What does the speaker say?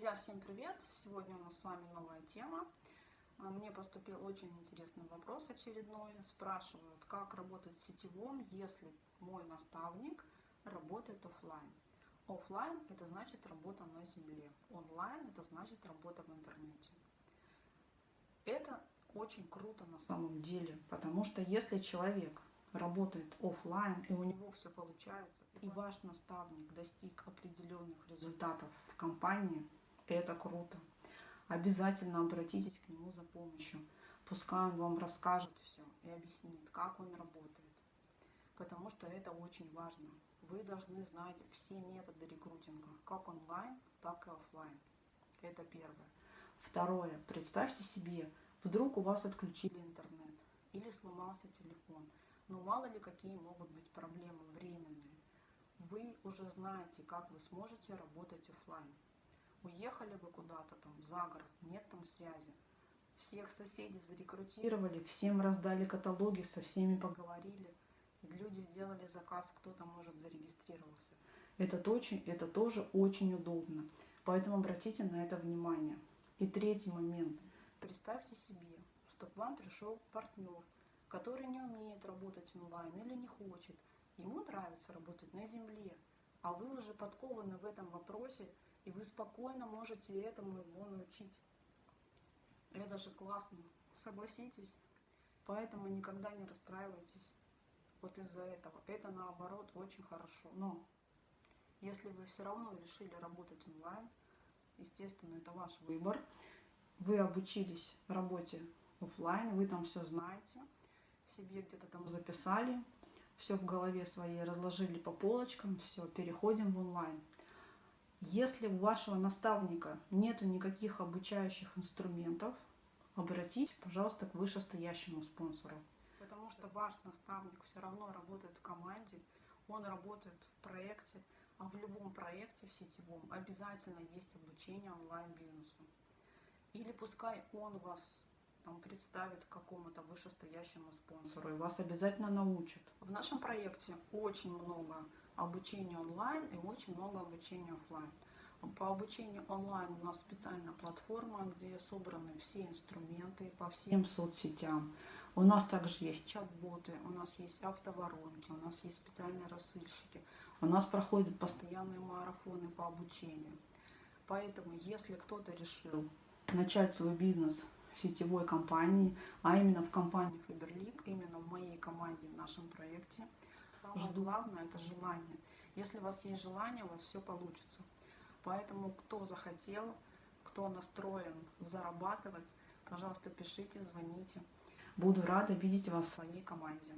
Друзья, всем привет! Сегодня у нас с вами новая тема. А, мне поступил очень интересный вопрос очередной. Спрашивают, как работать в сетевом, если мой наставник работает офлайн. Офлайн – это значит работа на земле. Онлайн – это значит работа в интернете. Это очень круто на самом деле, потому что если человек работает офлайн и у него все получается, и ваш наставник достиг определенных результатов в компании, это круто. Обязательно обратитесь к нему за помощью. Пускай он вам расскажет все и объяснит, как он работает. Потому что это очень важно. Вы должны знать все методы рекрутинга, как онлайн, так и офлайн. Это первое. Второе. Представьте себе, вдруг у вас отключили интернет или сломался телефон. Но мало ли какие могут быть проблемы временные. Вы уже знаете, как вы сможете работать офлайн. Уехали вы куда-то там за город, нет там связи. Всех соседей зарекрутировали, всем раздали каталоги, со всеми поговорили. Люди сделали заказ, кто-то, может, зарегистрировался. Это, очень, это тоже очень удобно. Поэтому обратите на это внимание. И третий момент. Представьте себе, что к вам пришел партнер, который не умеет работать онлайн или не хочет. Ему нравится работать на земле, а вы уже подкованы в этом вопросе, и вы спокойно можете этому его научить. Это же классно, согласитесь. Поэтому никогда не расстраивайтесь вот из-за этого. Это наоборот очень хорошо. Но если вы все равно решили работать онлайн, естественно, это ваш выбор. Вы обучились работе офлайн, вы там все знаете, себе где-то там записали, все в голове своей разложили по полочкам, все, переходим в онлайн. Если у вашего наставника нету никаких обучающих инструментов, обратитесь, пожалуйста, к вышестоящему спонсору. Потому что ваш наставник все равно работает в команде, он работает в проекте, а в любом проекте в сетевом обязательно есть обучение онлайн-бизнесу. Или пускай он вас там, представит какому-то вышестоящему спонсору и вас обязательно научат. В нашем проекте очень много обучения онлайн и очень много обучения офлайн. По обучению онлайн у нас специальная платформа, где собраны все инструменты по всем соцсетям. У нас также есть чат-боты, у нас есть автоворонки, у нас есть специальные рассылщики. У нас проходят постоянные марафоны по обучению. Поэтому, если кто-то решил начать свой бизнес сетевой компании, а именно в компании Faberlic, именно в моей команде, в нашем проекте. Самое главное – это желание. Если у вас есть желание, у вас все получится. Поэтому кто захотел, кто настроен зарабатывать, пожалуйста, пишите, звоните. Буду рада видеть вас в своей команде.